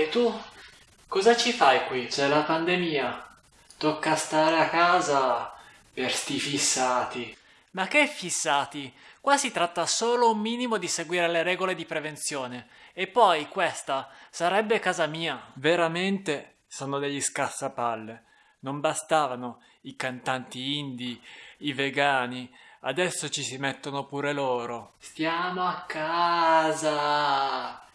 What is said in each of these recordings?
E tu? Cosa ci fai qui? C'è la pandemia. Tocca stare a casa per sti fissati. Ma che fissati? Qua si tratta solo un minimo di seguire le regole di prevenzione. E poi questa sarebbe casa mia. Veramente sono degli scassapalle. Non bastavano i cantanti indie, i vegani, adesso ci si mettono pure loro. Stiamo a casa.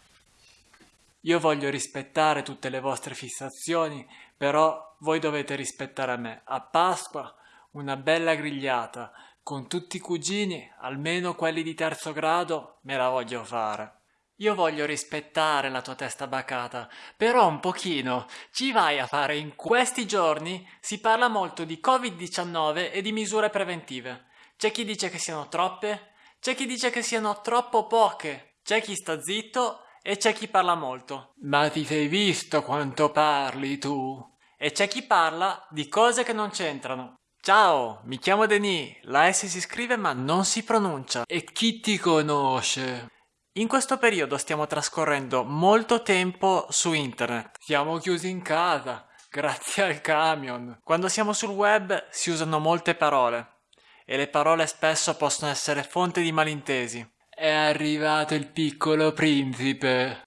Io voglio rispettare tutte le vostre fissazioni, però voi dovete rispettare me. A Pasqua una bella grigliata, con tutti i cugini, almeno quelli di terzo grado, me la voglio fare. Io voglio rispettare la tua testa bacata, però un pochino ci vai a fare in questi giorni si parla molto di Covid-19 e di misure preventive. C'è chi dice che siano troppe, c'è chi dice che siano troppo poche, c'è chi sta zitto e c'è chi parla molto. Ma ti sei visto quanto parli tu? E c'è chi parla di cose che non c'entrano. Ciao, mi chiamo Denis, la S si scrive ma non si pronuncia. E chi ti conosce? In questo periodo stiamo trascorrendo molto tempo su internet. Siamo chiusi in casa, grazie al camion. Quando siamo sul web si usano molte parole e le parole spesso possono essere fonte di malintesi. È arrivato il piccolo principe.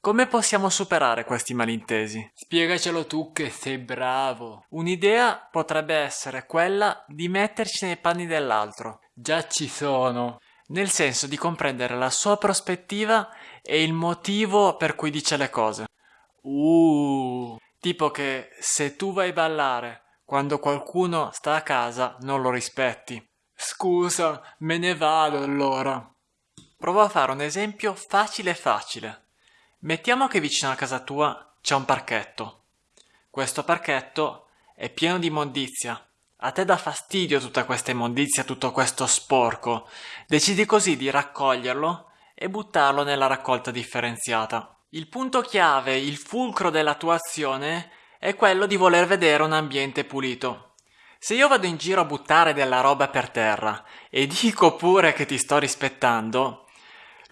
Come possiamo superare questi malintesi? Spiegacelo tu che sei bravo. Un'idea potrebbe essere quella di metterci nei panni dell'altro. Già ci sono. Nel senso di comprendere la sua prospettiva e il motivo per cui dice le cose. Uh. Tipo che se tu vai a ballare quando qualcuno sta a casa non lo rispetti. Scusa, me ne vado allora. Provo a fare un esempio facile facile. Mettiamo che vicino a casa tua c'è un parchetto. Questo parchetto è pieno di immondizia. A te dà fastidio tutta questa immondizia, tutto questo sporco. Decidi così di raccoglierlo e buttarlo nella raccolta differenziata. Il punto chiave, il fulcro della tua azione è quello di voler vedere un ambiente pulito. Se io vado in giro a buttare della roba per terra e dico pure che ti sto rispettando,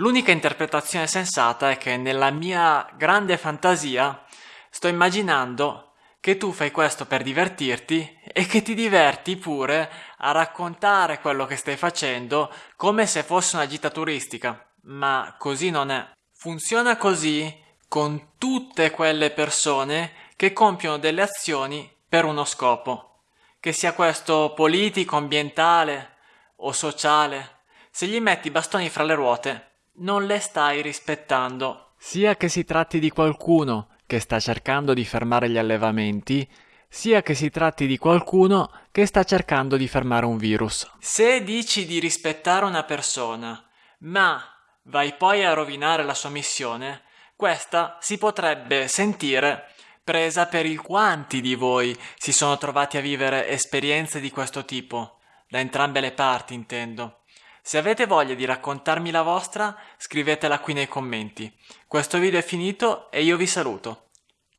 L'unica interpretazione sensata è che nella mia grande fantasia sto immaginando che tu fai questo per divertirti e che ti diverti pure a raccontare quello che stai facendo come se fosse una gita turistica. Ma così non è. Funziona così con tutte quelle persone che compiono delle azioni per uno scopo, che sia questo politico, ambientale o sociale. Se gli metti i bastoni fra le ruote, non le stai rispettando. Sia che si tratti di qualcuno che sta cercando di fermare gli allevamenti, sia che si tratti di qualcuno che sta cercando di fermare un virus. Se dici di rispettare una persona, ma vai poi a rovinare la sua missione, questa si potrebbe sentire presa per il quanti di voi si sono trovati a vivere esperienze di questo tipo, da entrambe le parti intendo. Se avete voglia di raccontarmi la vostra, scrivetela qui nei commenti. Questo video è finito e io vi saluto.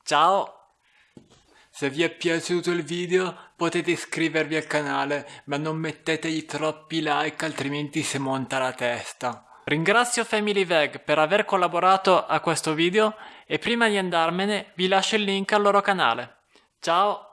Ciao! Se vi è piaciuto il video potete iscrivervi al canale, ma non mettetegli troppi like altrimenti si monta la testa. Ringrazio Family Veg per aver collaborato a questo video e prima di andarmene vi lascio il link al loro canale. Ciao!